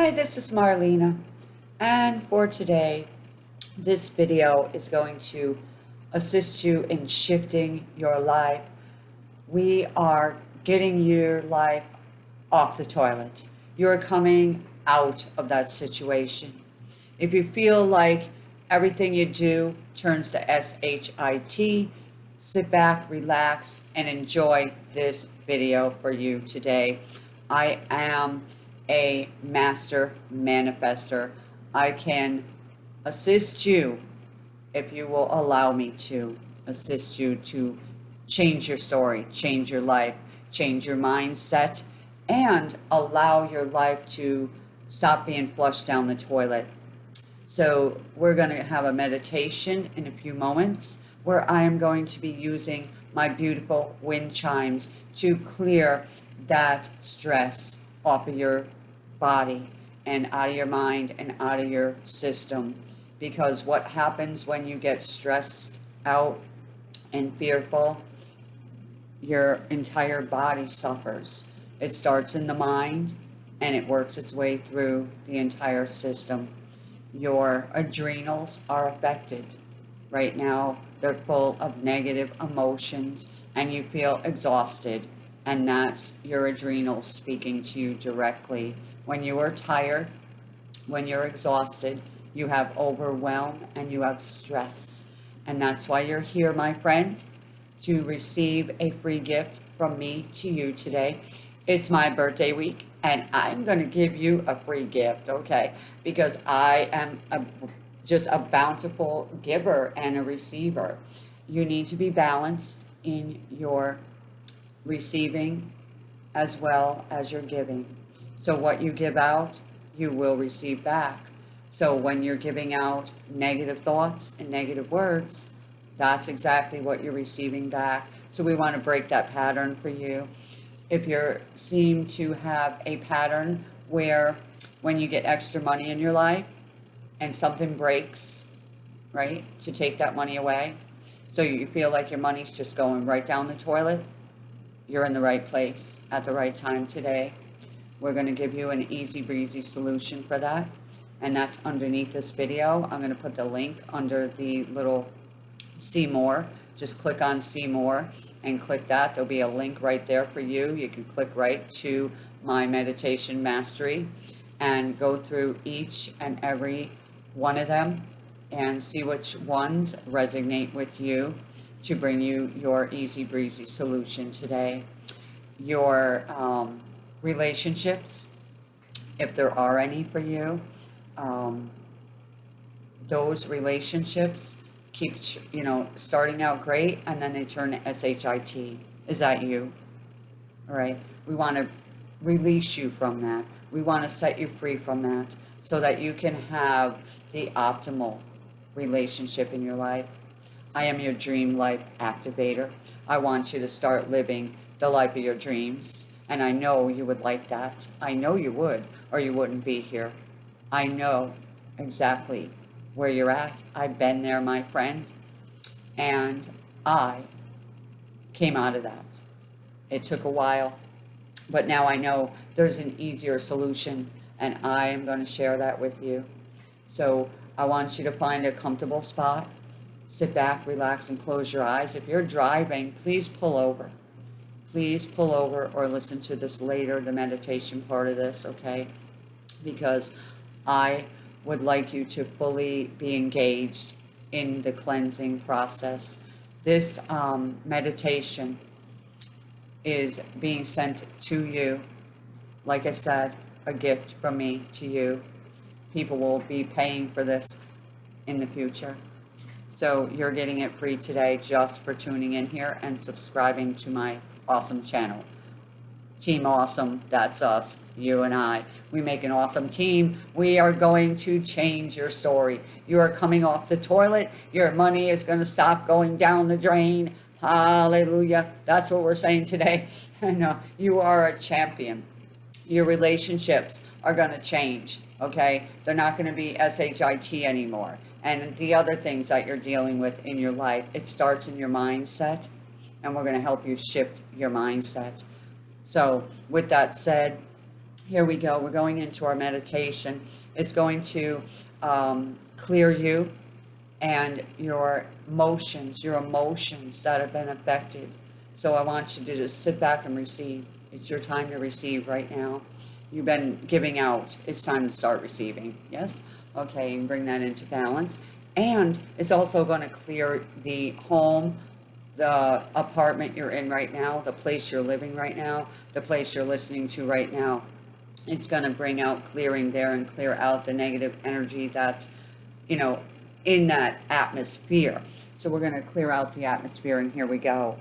Hi, this is Marlena, and for today, this video is going to assist you in shifting your life. We are getting your life off the toilet. You're coming out of that situation. If you feel like everything you do turns to S-H-I-T, sit back, relax, and enjoy this video for you today. I am a master manifester. I can assist you if you will allow me to assist you to change your story, change your life, change your mindset, and allow your life to stop being flushed down the toilet. So we're going to have a meditation in a few moments where I am going to be using my beautiful wind chimes to clear that stress off of your body and out of your mind and out of your system. Because what happens when you get stressed out and fearful, your entire body suffers. It starts in the mind and it works its way through the entire system. Your adrenals are affected. Right now, they're full of negative emotions and you feel exhausted. And that's your adrenals speaking to you directly when you are tired, when you're exhausted, you have overwhelm and you have stress. And that's why you're here, my friend, to receive a free gift from me to you today. It's my birthday week and I'm going to give you a free gift, okay? Because I am a, just a bountiful giver and a receiver. You need to be balanced in your receiving as well as your giving. So what you give out, you will receive back. So when you're giving out negative thoughts and negative words, that's exactly what you're receiving back. So we want to break that pattern for you. If you seem to have a pattern where when you get extra money in your life and something breaks, right, to take that money away, so you feel like your money's just going right down the toilet, you're in the right place at the right time today. We're going to give you an easy breezy solution for that. And that's underneath this video. I'm going to put the link under the little see more. Just click on see more and click that. There'll be a link right there for you. You can click right to my meditation mastery and go through each and every one of them and see which ones resonate with you to bring you your easy breezy solution today. Your um, relationships, if there are any for you. Um, those relationships keep, you know, starting out great and then they turn to SHIT. Is that you? All right. We want to release you from that. We want to set you free from that so that you can have the optimal relationship in your life. I am your dream life activator. I want you to start living the life of your dreams. And I know you would like that. I know you would, or you wouldn't be here. I know exactly where you're at. I've been there, my friend. And I came out of that. It took a while, but now I know there's an easier solution, and I am going to share that with you. So I want you to find a comfortable spot. Sit back, relax, and close your eyes. If you're driving, please pull over please pull over or listen to this later, the meditation part of this, okay? Because I would like you to fully be engaged in the cleansing process. This um, meditation is being sent to you. Like I said, a gift from me to you. People will be paying for this in the future. So you're getting it free today just for tuning in here and subscribing to my awesome channel. Team Awesome, that's us, you and I. We make an awesome team. We are going to change your story. You are coming off the toilet. Your money is going to stop going down the drain. Hallelujah. That's what we're saying today. I know you are a champion. Your relationships are going to change, okay? They're not going to be S-H-I-T anymore. And the other things that you're dealing with in your life, it starts in your mindset and we're going to help you shift your mindset. So with that said, Here we go. We're going into our meditation. It's going to um, clear you and your emotions, your emotions that have been affected. So I want you to just sit back and receive. It's your time to receive right now. You've been giving out. It's time to start receiving. Yes? Okay, and bring that into balance. And it's also going to clear the home, the apartment you're in right now, the place you're living right now, the place you're listening to right now. It's going to bring out clearing there and clear out the negative energy that's, you know, in that atmosphere. So we're going to clear out the atmosphere, and here we go.